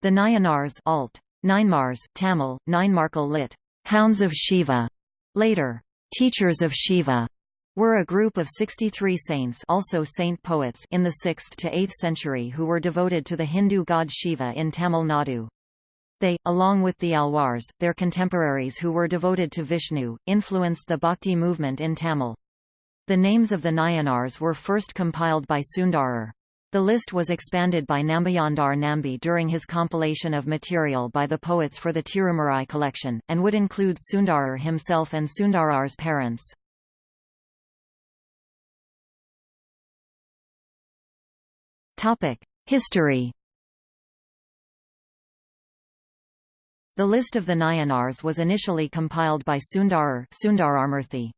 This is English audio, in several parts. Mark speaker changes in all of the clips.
Speaker 1: The Nayanars alt. Ninemars, Tamil, Ninemarkal lit. Hounds of Shiva, later, teachers of Shiva, were a group of 63 saints also saint poets in the 6th to 8th century who were devoted to the Hindu god Shiva in Tamil Nadu. They, along with the Alwars, their contemporaries who were devoted to Vishnu, influenced the Bhakti movement in Tamil. The names of the Nayanars were first compiled by Sundarar. The list was expanded by Nambiyandar Nambi during his compilation of material by the poets for the Tirumurai collection, and would include Sundarar himself and Sundarar's parents. History The list of the Nayanars was initially compiled by Sundarar Sundaramurthy.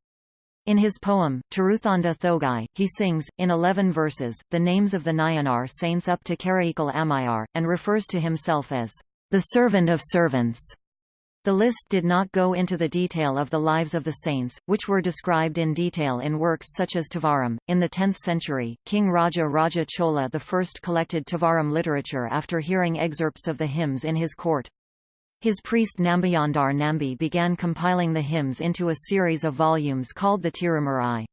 Speaker 1: In his poem, Tiruthonda Thogai, he sings, in eleven verses, the names of the Nayanar saints up to Karaikal Ammaiyar, and refers to himself as the servant of servants. The list did not go into the detail of the lives of the saints, which were described in detail in works such as Tevaram. In the 10th century, King Raja Raja Chola I collected Tevaram literature after hearing excerpts of the hymns in his court. His priest Nambiyandar Nambi began compiling the hymns into a series of volumes called the Tirumurai.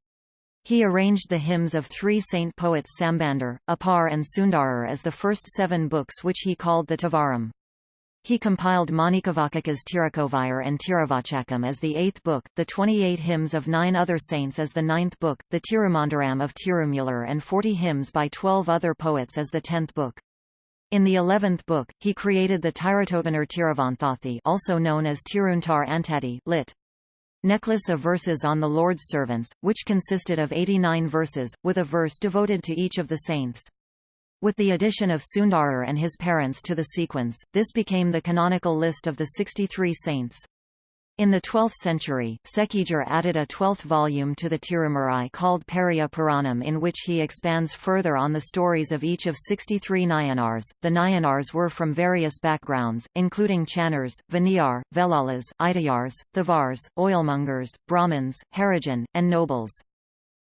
Speaker 1: He arranged the hymns of three saint poets Sambandar, Appar and Sundarar as the first seven books which he called the Tevaram. He compiled Manikavaka's Tirukovayar and Tiruvachakam as the eighth book, the 28 hymns of nine other saints as the ninth book, the Tirumandaram of Tirumular and 40 hymns by 12 other poets as the tenth book. In the eleventh book, he created the Tiratotanar Tiravanthathi also known as Tiruntar Antati lit. Necklace of verses on the Lord's servants, which consisted of 89 verses, with a verse devoted to each of the saints. With the addition of Sundarar and his parents to the sequence, this became the canonical list of the 63 saints. In the 12th century, Sekija added a twelfth volume to the Tirumurai called Periya Puranam in which he expands further on the stories of each of 63 Nayanars. The Nayanars were from various backgrounds, including Channars, Vaniyar, Vellalas, Idaiyars, Thavars, oilmongers, Brahmins, Harijan, and nobles.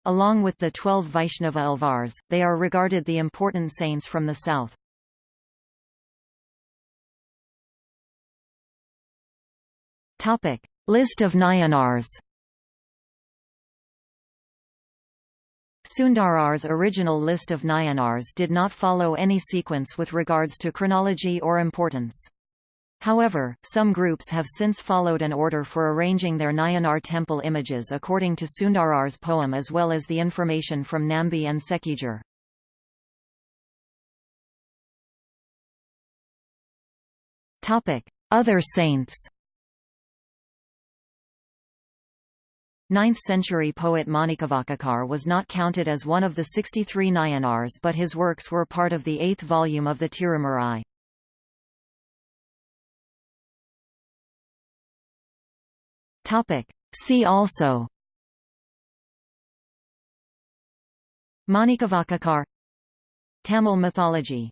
Speaker 1: Along with the twelve Vaishnava Alvars, they are regarded the important saints from the south. Topic: List of Nayanars. Sundarar's original list of Nayanars did not follow any sequence with regards to chronology or importance. However, some groups have since followed an order for arranging their Nayanar temple images according to Sundarar's poem as well as the information from Nambi and Sekkizhar. Other saints 9th-century poet Manikavakakar was not counted as one of the 63 Nayanars but his works were part of the eighth volume of the Tirumurai. See also Manikavakakar Tamil mythology